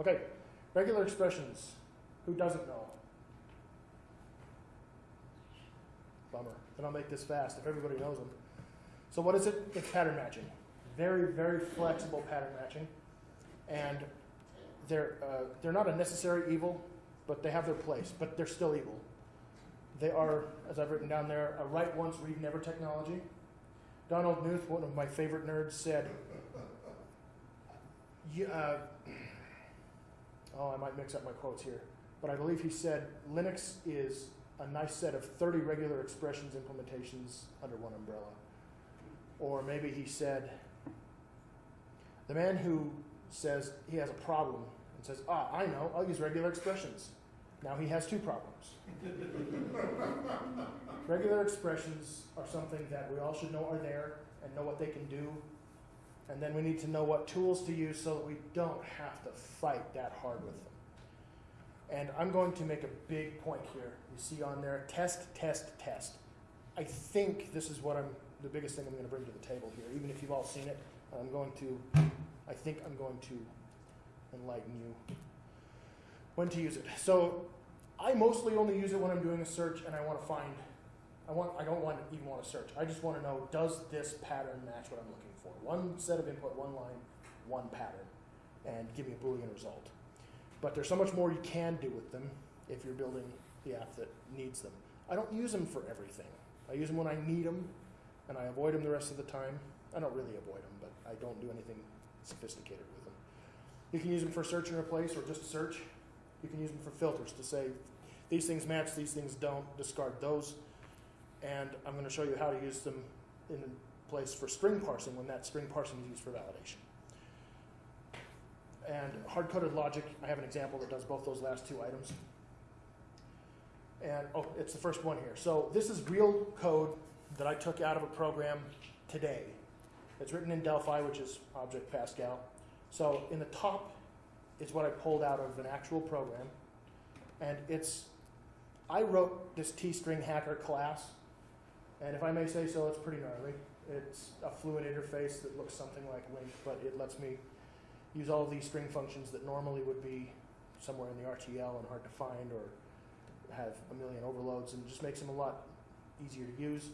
Okay, regular expressions. Who doesn't know? Bummer. Then I'll make this fast if everybody knows them. So what is it? It's pattern matching. Very, very flexible pattern matching. And they're, uh, they're not a necessary evil, but they have their place, but they're still evil. They are, as I've written down there, a write once, read never technology. Donald Knuth, one of my favorite nerds, said, uh, oh, I might mix up my quotes here, but I believe he said Linux is a nice set of 30 regular expressions implementations under one umbrella. Or maybe he said, the man who says he has a problem and says, ah, I know, I'll use regular expressions. Now he has two problems. regular expressions are something that we all should know are there and know what they can do. And then we need to know what tools to use so that we don't have to fight that hard with them. And I'm going to make a big point here. You see on there, test, test, test. I think this is what I'm, the biggest thing I'm going to bring to the table here. Even if you've all seen it, I'm going to, I think I'm going to enlighten you when to use it. So I mostly only use it when I'm doing a search and I want to find, I want, I don't want to even want to search. I just want to know, does this pattern match what I'm looking for? One set of input, one line, one pattern, and give me a Boolean result. But there's so much more you can do with them if you're building the app that needs them. I don't use them for everything. I use them when I need them, and I avoid them the rest of the time. I don't really avoid them, but I don't do anything sophisticated with them. You can use them for search and replace or just search. You can use them for filters to say these things match, these things don't, discard those. And I'm going to show you how to use them in place for string parsing when that string parsing is used for validation. And hard-coded logic, I have an example that does both those last two items. And, oh, it's the first one here. So this is real code that I took out of a program today. It's written in Delphi, which is Object Pascal. So in the top is what I pulled out of an actual program. And it's, I wrote this T-string hacker class. And if I may say so, it's pretty gnarly. It's a fluid interface that looks something like LINQ, but it lets me use all of these string functions that normally would be somewhere in the RTL and hard to find or have a million overloads and just makes them a lot easier to use.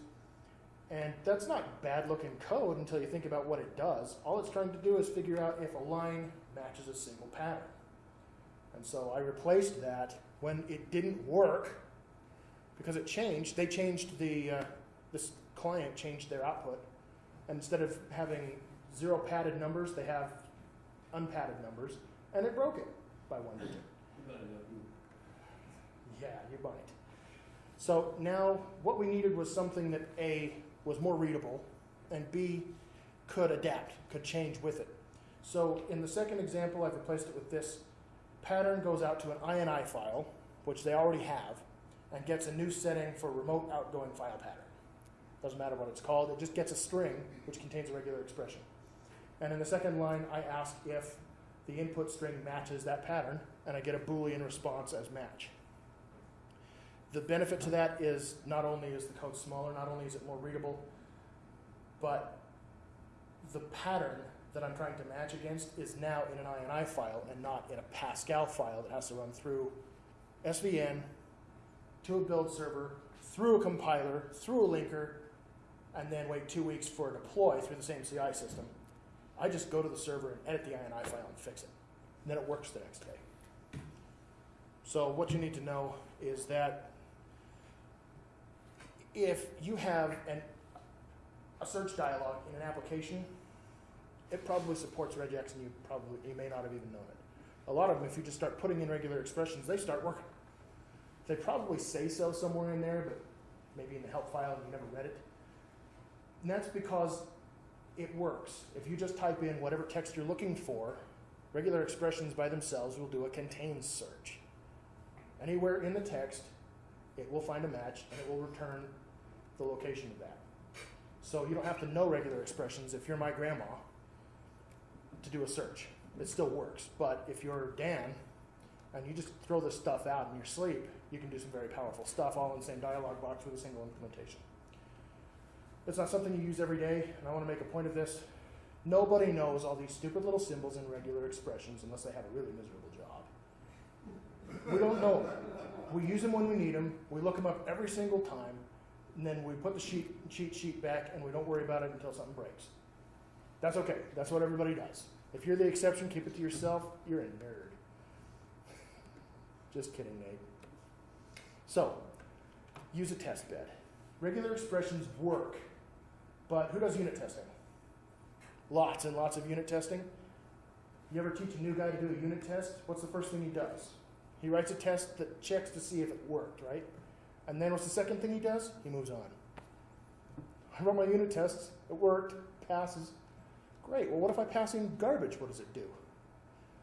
And that's not bad looking code until you think about what it does. All it's trying to do is figure out if a line matches a single pattern. And so I replaced that when it didn't work because it changed. They changed the, uh, this client changed their output. And instead of having zero padded numbers, they have unpadded numbers, and it broke it by one digit. Yeah, you might. So now what we needed was something that A, was more readable, and B, could adapt, could change with it. So in the second example, I've replaced it with this. Pattern goes out to an INI file, which they already have, and gets a new setting for remote outgoing file pattern. Doesn't matter what it's called, it just gets a string which contains a regular expression. And in the second line, I ask if the input string matches that pattern, and I get a Boolean response as match. The benefit to that is not only is the code smaller, not only is it more readable, but the pattern that I'm trying to match against is now in an INI file and not in a Pascal file that has to run through SVN, to a build server, through a compiler, through a linker, and then wait two weeks for a deploy through the same CI system. I just go to the server and edit the INI file and fix it. And then it works the next day. So what you need to know is that if you have an, a search dialog in an application, it probably supports regex and you probably you may not have even known it. A lot of them, if you just start putting in regular expressions, they start working. They probably say so somewhere in there, but maybe in the help file and you never read it. And that's because it works. If you just type in whatever text you're looking for, regular expressions by themselves will do a contains search. Anywhere in the text, it will find a match and it will return the location of that. So you don't have to know regular expressions if you're my grandma to do a search. It still works. But if you're Dan and you just throw this stuff out in your sleep, you can do some very powerful stuff all in the same dialog box with a single implementation. It's not something you use every day, and I want to make a point of this. Nobody knows all these stupid little symbols and regular expressions unless they have a really miserable job. We don't know them. We use them when we need them. We look them up every single time, and then we put the sheet, cheat sheet back, and we don't worry about it until something breaks. That's okay. That's what everybody does. If you're the exception, keep it to yourself. You're a nerd. Just kidding, Nate. So, use a test bed. Regular expressions work, but who does unit testing? Lots and lots of unit testing. You ever teach a new guy to do a unit test? What's the first thing he does? He writes a test that checks to see if it worked, right? And then what's the second thing he does? He moves on. I run my unit tests. It worked. Passes. Great. Well, what if I pass in garbage? What does it do?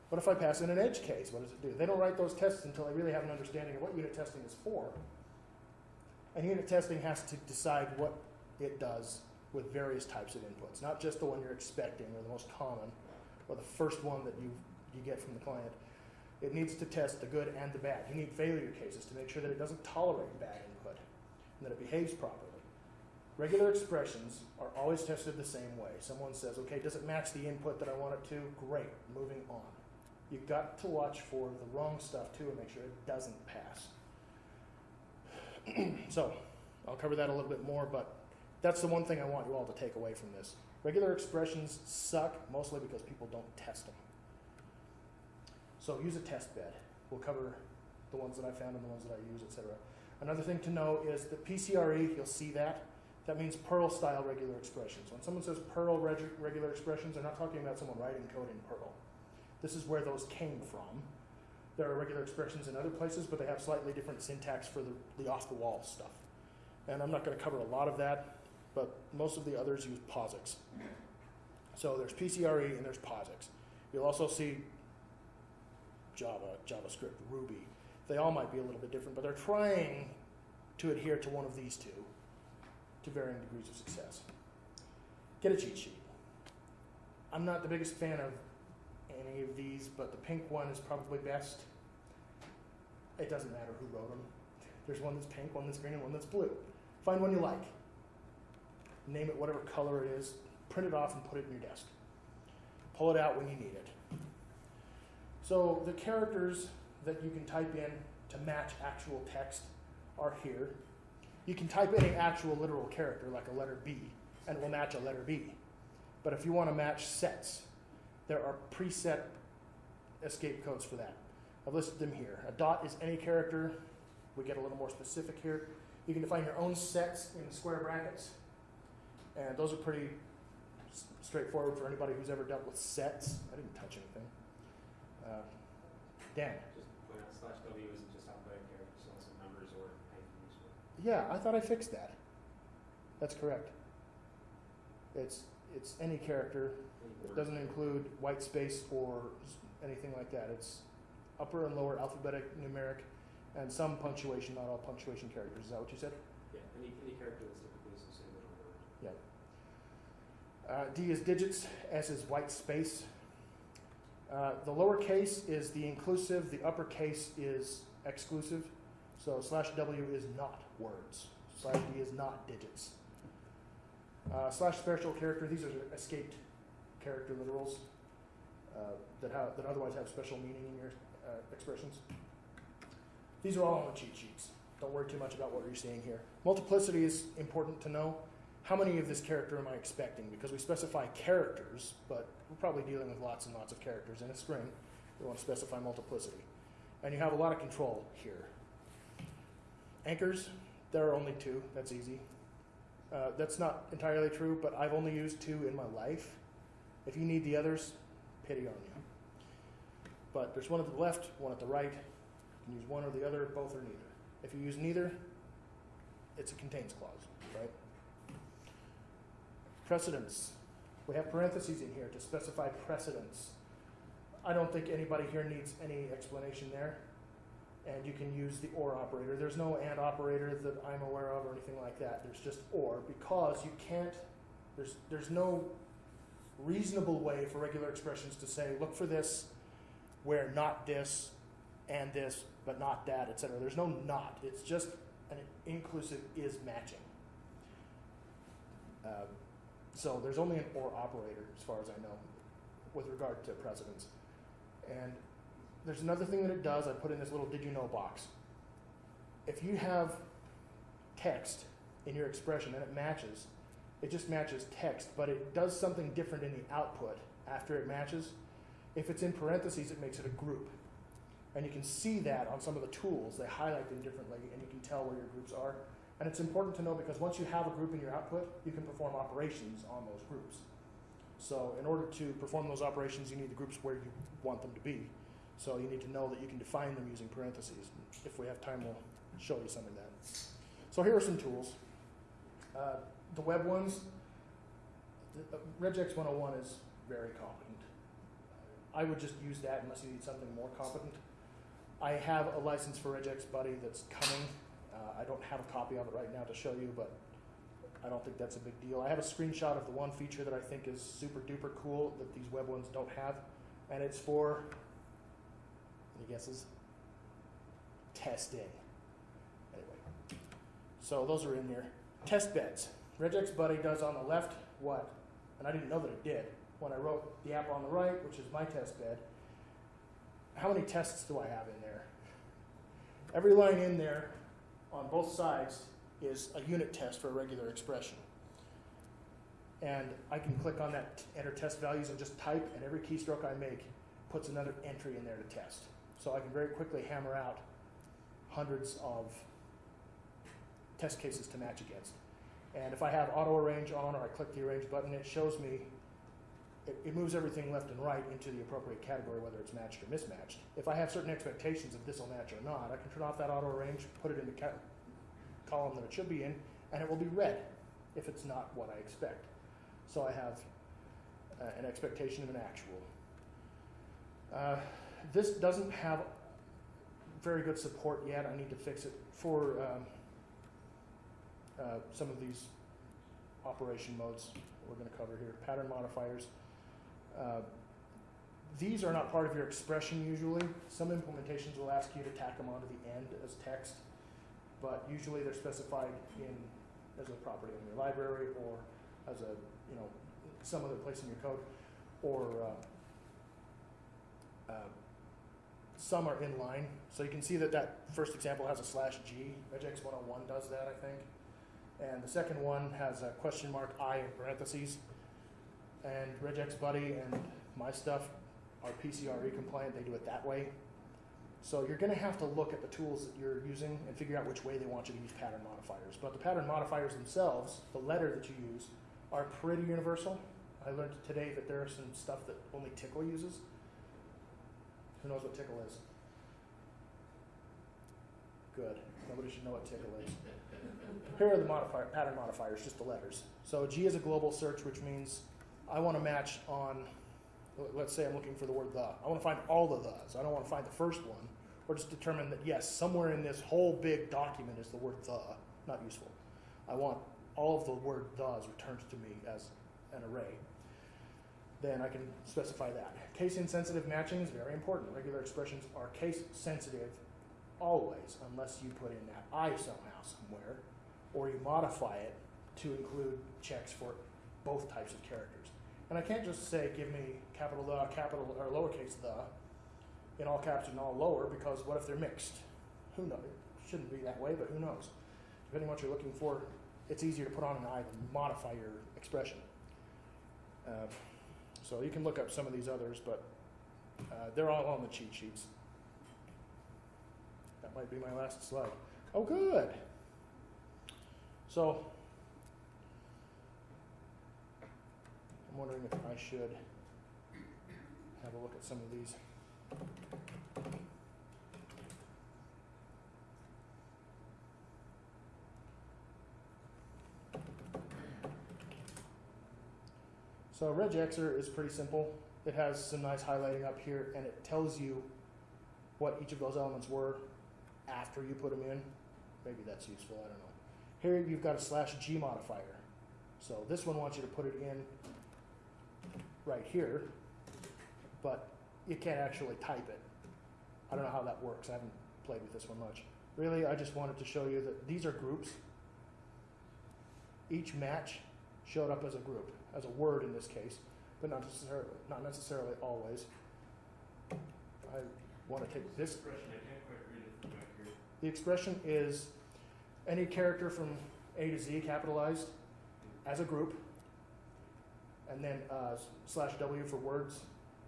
What if I pass in an edge case? What does it do? They don't write those tests until they really have an understanding of what unit testing is for. And unit testing has to decide what it does with various types of inputs, not just the one you're expecting or the most common or the first one that you, you get from the client. It needs to test the good and the bad. You need failure cases to make sure that it doesn't tolerate bad input and that it behaves properly. Regular expressions are always tested the same way. Someone says, okay, does it match the input that I want it to? Great, moving on. You've got to watch for the wrong stuff too and make sure it doesn't pass. so, I'll cover that a little bit more, but that's the one thing I want you all to take away from this. Regular expressions suck mostly because people don't test them. So use a test bed. We'll cover the ones that I found and the ones that I use, etc. Another thing to know is the PCRE, you'll see that. That means Perl style regular expressions. When someone says Perl reg- regular expressions, they're not talking about someone writing code in Perl. This is where those came from. There are regular expressions in other places, but they have slightly different syntax for the, the off the wall stuff. And I'm not going to cover a lot of that, but most of the others use POSIX. So there's PCRE and there's POSIX. You'll also see Java, JavaScript, Ruby. They all might be a little bit different, but they're trying to adhere to one of these two to varying degrees of success. Get a cheat sheet. I'm not the biggest fan of any of these, but the pink one is probably best. It doesn't matter who wrote them. There's one that's pink, one that's green, and one that's blue. Find one you like. Name it whatever color it is. Print it off and put it in your desk. Pull it out when you need it. So the characters that you can type in to match actual text are here. You can type in an actual literal character like a letter B, and it will match a letter B. But if you want to match sets, there are preset escape codes for that. I've listed them here. A dot is any character. We get a little more specific here. You can define your own sets in square brackets. And those are pretty straightforward for anybody who's ever dealt with sets. I didn't touch anything. Uh, Dan. Just point out slash W isn't just alphabetic it's also numbers or hyphens. Yeah, I thought I fixed that. That's correct. It's it's any character. It doesn't include white space or anything like that. It's upper and lower alphabetic, numeric, and some punctuation. Not all punctuation characters. Is that what you said? Yeah, any, any character that's typically associated with a word. Uh, D is digits, S is white space. Uh, the lowercase is the inclusive, the uppercase is exclusive. So slash W is not words. Slash D is not digits. Uh, slash special character, these are escaped character literals uh, that, have, that otherwise have special meaning in your uh, expressions. These are all on the cheat sheets. Don't worry too much about what you're seeing here. Multiplicity is important to know how many of this character am I expecting? Because we specify characters, but we're probably dealing with lots and lots of characters in a string. We want to specify multiplicity. And you have a lot of control here. Anchors, there are only two. That's easy. Uh, that's not entirely true, but I've only used two in my life. If you need the others, pity on you. But there's one at the left, one at the right. You can use one or the other, both or neither. If you use neither, it's a contains clause, right? Precedence. We have parentheses in here to specify precedence. I don't think anybody here needs any explanation there. And you can use the or operator. There's no and operator that I'm aware of or anything like that. There's just or because you can't, there's, there's no reasonable way for regular expressions to say, look for this where not this and this, but not that, etc. There's no not. It's just an inclusive is matching. Um, So there's only an or operator, as far as I know, with regard to precedence. And there's another thing that it does, I put in this little did you know box. If you have text in your expression and it matches, it just matches text, but it does something different in the output after it matches. If it's in parentheses, it makes it a group. And you can see that on some of the tools, they highlight them differently, and you can tell where your groups are. And it's important to know because once you have a group in your output, you can perform operations on those groups. So in order to perform those operations, you need the groups where you want them to be. So you need to know that you can define them using parentheses. If we have time, we'll show you some of that. So here are some tools. Uh, the web ones, the- uh, Regex 101 is very competent. I would just use that unless you need something more competent. I have a license for Regex Buddy that's coming. Uh, I don't have a copy of it right now to show you, but I don't think that's a big deal. I have a screenshot of the one feature that I think is super duper cool that these web ones don't have, and it's for any guesses? Testing. Anyway, so those are in there. Test beds. Regex Buddy does on the left what? And I didn't know that it did when I wrote the app on the right, which is my test bed. How many tests do I have in there? Every line in there on both sides is a unit test for a regular expression. And I can click on that enter test values and just type, and every keystroke I make puts another entry in there to test. So I can very quickly hammer out hundreds of test cases to match against. And if I have auto arrange on or I click the arrange button, it shows me, it, it moves everything left and right into the appropriate category, whether it's matched or mismatched. If I have certain expectations of this will match or not, I can turn off that auto arrange, put it in the column that it should be in, and it will be red if it's not what I expect. So I have uh, an expectation of an actual. Uh, this doesn't have very good support yet. I need to fix it for um, uh, some of these operation modes we're going to cover here. Pattern modifiers. Uh, these are not part of your expression usually. Some implementations will ask you to tack them onto the end as text, but usually they're specified in as a property in your library or as a you know some other place in your code, or uh, uh, some are in line. So you can see that that first example has a slash G. Regex 101 does that, I think. And the second one has a question mark I in parentheses. And Regex Buddy and my stuff are PCRE compliant. They do it that way. So you're going to have to look at the tools that you're using and figure out which way they want you to use pattern modifiers. But the pattern modifiers themselves, the letter that you use, are pretty universal. I learned today that there are some stuff that only Tcl uses. Who knows what Tcl is? Good. Nobody should know what Tcl is. Here are the modifier, pattern modifiers, just the letters. So G is a global search, which means I want to match on, let's say I'm looking for the word the. I want to find all the thes. I don't want to find the first one, or just determine that yes, somewhere in this whole big document is the word the. Not useful. I want all of the word thes returned to me as an array. Then I can specify that. Case insensitive matching is very important. Regular expressions are case sensitive always, unless you put in that I somehow somewhere, or you modify it to include checks for both types of characters. And I can't just say, give me capital the, capital, or lowercase the, in all caps and all lower, because what if they're mixed? Who knows? It shouldn't be that way, but who knows? Depending on what you're looking for, it's easier to put on an I than modify your expression. Uh, so you can look up some of these others, but uh, they're all on the cheat sheets. That might be my last slide. Oh, good. So, I'm wondering if I should have a look at some of these. So RegExr is pretty simple. It has some nice highlighting up here, and it tells you what each of those elements were after you put them in. Maybe that's useful, I don't know. Here you've got a slash G modifier. So this one wants you to put it in right here, but you can't actually type it. I don't know how that works. I haven't played with this one much. Really, I just wanted to show you that these are groups. Each match showed up as a group, as a word in this case, but not necessarily, not necessarily always. I want to take this Expression, I can't quite read it from here. The expression is any character from A to Z capitalized as a group, and then uh, slash W for words.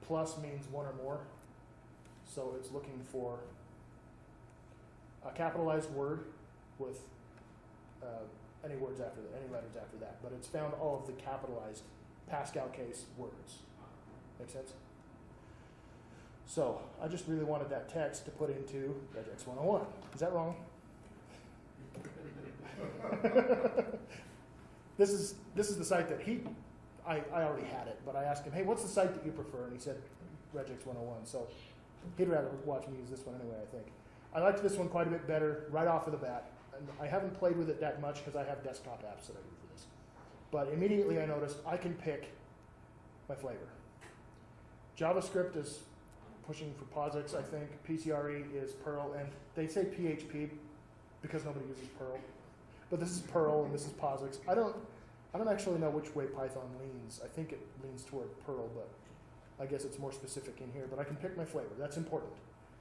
Plus means one or more, so it's looking for a capitalized word with uh, any words after that, any letters after that. But it's found all of the capitalized Pascal case words. Make sense? So I just really wanted that text to put into regex 101. Is that wrong? this is this is the site that he I, I already had it, but I asked him, hey, what's the site that you prefer? And he said regex 101. So he'd rather watch me use this one anyway, I think. I liked this one quite a bit better right off of the bat. And I haven't played with it that much because I have desktop apps that I use for this. But immediately I noticed I can pick my flavor. JavaScript is pushing for POSIX, I think. PCRE is Perl, and they say PHP because nobody uses Perl. But this is Perl and this is POSIX. I don't, I don't actually know which way Python leans. I think it leans toward Perl, but I guess it's more specific in here. But I can pick my flavor. That's important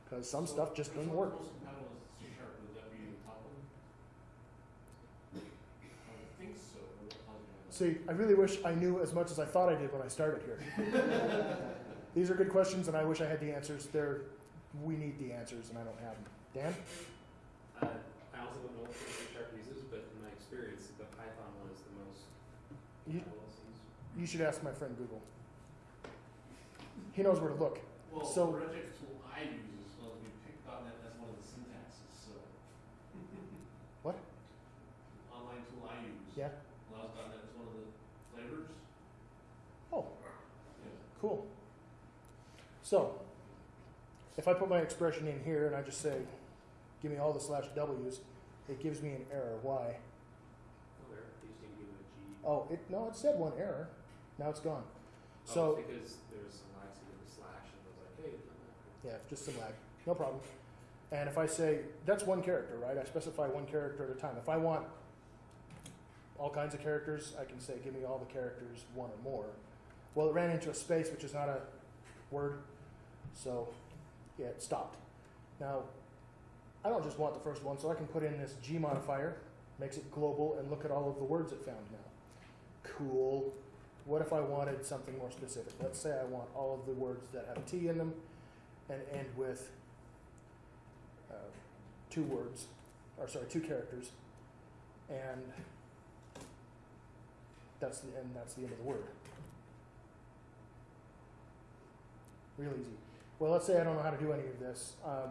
because some So, stuff just doesn't work. Most compatible is C sharp, would that be the top? I think so, but what tells me that? See, I really wish I knew as much as I thought I did when I started here. These are good questions, and I wish I had the answers. They're, we need the answers, and I don't have them. Dan? Uh, I also don't know what C sharp uses, but in my experience, the Python one is the most You, compatible, it seems. you should ask my friend Google. He knows where to look. Well, So- the regex tool I use is supposed to be picked on that as one of the syntaxes, so. What? Online tool I use. Yeah. Allows .NET as one of the flavors. Oh, Yeah. cool. So, if I put my expression in here and I just say, give me all the slash W's, it gives me an error. Why? Oh, there, you just need to give it a G. Oh, it no, it said one error. Now it's gone. Oh, So it's because there's some lag to the slash, and it was like, hey, yeah, just some lag. No problem. And if I say that's one character, right? I specify one character at a time. If I want all kinds of characters, I can say give me all the characters, one or more. Well, it ran into a space, which is not a word, so yeah, it stopped. Now, I don't just want the first one, so I can put in this G modifier, makes it global, and look at all of the words it found now. Cool. What if I wanted something more specific? Let's say I want all of the words that have T in them and end with uh, two words, or sorry, two characters, and that's the and that's the end of the word. Real easy. Well, let's say I don't know how to do any of this. Um,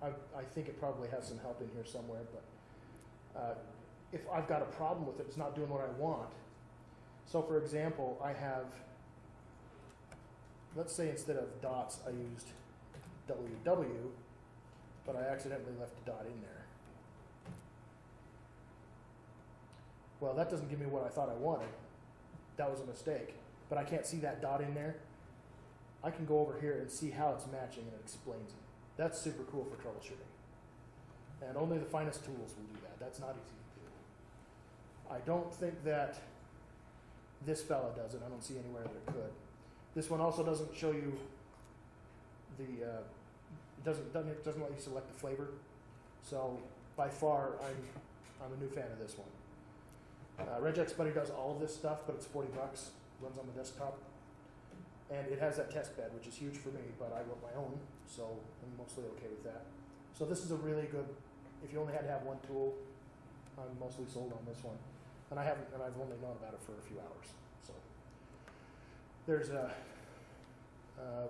I, I think it probably has some help in here somewhere, but uh, if I've got a problem with it, it's not doing what I want. So, for example, I have, let's say instead of dots, I used WW, but I accidentally left a dot in there. Well, that doesn't give me what I thought I wanted. That was a mistake. But I can't see that dot in there. I can go over here and see how it's matching and it explains it. That's super cool for troubleshooting. And only the finest tools will do that. That's not easy to do. I don't think that this fella does it. I don't see anywhere that it could. This one also doesn't show you the uh, doesn't doesn't doesn't let you select the flavor. So by far, I'm I'm a new fan of this one. Uh, Regex Buddy does all of this stuff, but it's forty bucks. Runs on the desktop, and it has that test bed, which is huge for me. But I wrote my own, so I'm mostly okay with that. So this is a really good. If you only had to have one tool, I'm mostly sold on this one, and I haven't, and I've only known about it for a few hours. So there's a. Uh,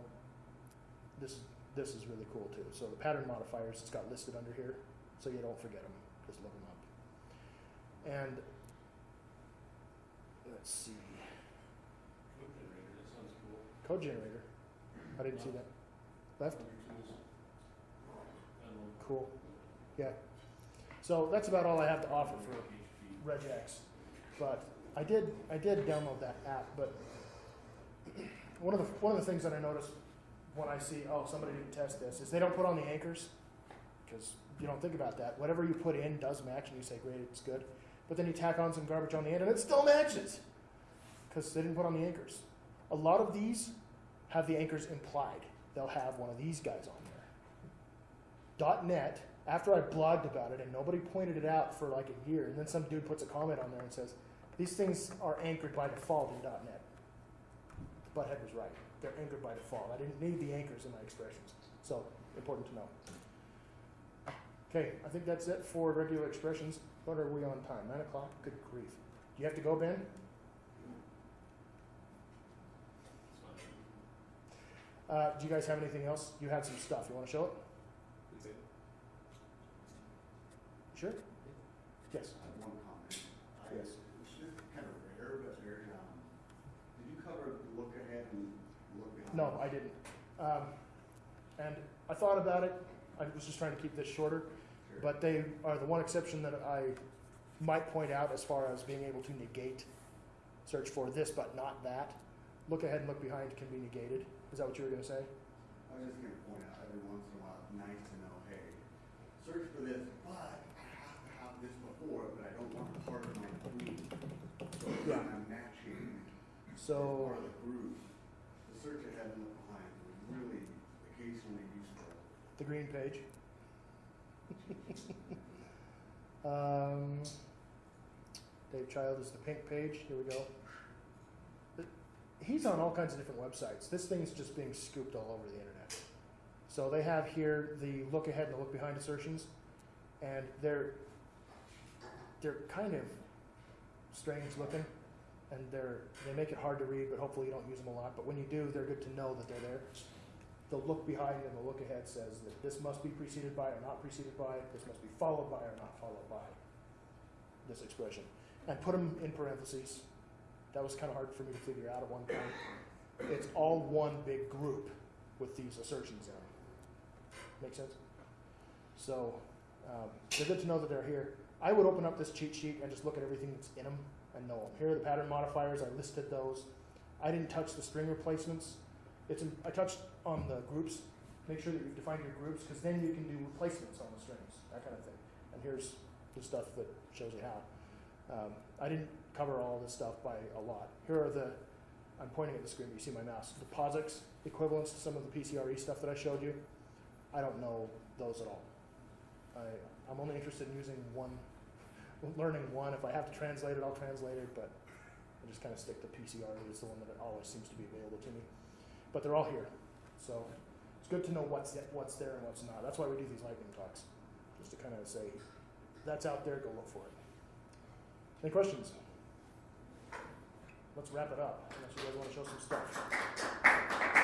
this this is really cool too. So the pattern modifiers, it's got listed under here, so you don't forget them. Just look them up. And let's see, Code generator, that sounds cool. code generator. I didn't see that. Left. Other tools. I don't know. Cool. Yeah. So that's about all I have to offer for regex. But I did I did download that app, but one of the one of the things that I noticed when I see oh somebody didn't test this is they don't put on the anchors because you don't think about that. Whatever you put in does match, and you say great, it's good. but then you tack on some garbage on the end and it still matches because they didn't put on the anchors. A lot of these have the anchors implied. They'll have one of these guys on there. .net, after I blogged about it and nobody pointed it out for like a year, and then some dude puts a comment on there and says, these things are anchored by default in .net. Butthead was right. They're anchored by default. I didn't need the anchors in my expressions. So, important to know. Okay, I think that's it for regular expressions. What are we on time? Nine o'clock? Good grief. Do you have to go, Ben? Uh, do you guys have anything else? You had some stuff. You want to show it? That's it. Sure? Yes. I have one comment. Yes. It's just kind of rare, but very, um, did you cover look ahead and look behind? No, I didn't. Um, and I thought about it. I was just trying to keep this shorter. Sure. But they are the one exception that I might point out as far as being able to negate, search for this but not that. Look ahead and look behind can be negated. Is that what you were going to say? I was just gonna point out every once in a while, it's nice to know, hey, search for this, but I have to have this before, but I don't want part of my group. So Yeah. when I'm matching So, of the group, the search ahead and look behind was really occasionally useful. the green page. um, Dave Child is the pink page. Here we go. He's on all kinds of different websites. This thing's just being scooped all over the internet. So they have here the look ahead and the look behind assertions, and they're they're kind of strange looking, and they're they make it hard to read. But hopefully you don't use them a lot. But when you do, they're good to know that they're there. The look behind and the look ahead says that this must be preceded by or not preceded by, this must be followed by or not followed by this expression. And put them in parentheses. That was kind of hard for me to figure out at one point. It's all one big group with these assertions in them. Make sense? So um, they're good to know that they're here. I would open up this cheat sheet and just look at everything that's in them and know them. Here are the pattern modifiers. I listed those. I didn't touch the string replacements. It's in, I touched on the groups. Make sure that you've defined your groups because then you can do replacements on the strings, that kind of thing. And here's the stuff that shows you how. Um, I didn't cover all this stuff by a lot. Here are the, I'm pointing at the screen, but you see my mouse. The POSIX equivalents to some of the PCRE stuff that I showed you. I don't know those at all. I, I'm only interested in using one, learning one. If I have to translate it, I'll translate it, but I just kind of stick to PCR. It's the one that always seems to be available to me. But they're all here, so it's good to know what's what's there and what's not. That's why we do these lightning talks, just to kind of say, that's out there, go look for it. Any questions? Let's wrap it up, unless you guys want to show some stuff.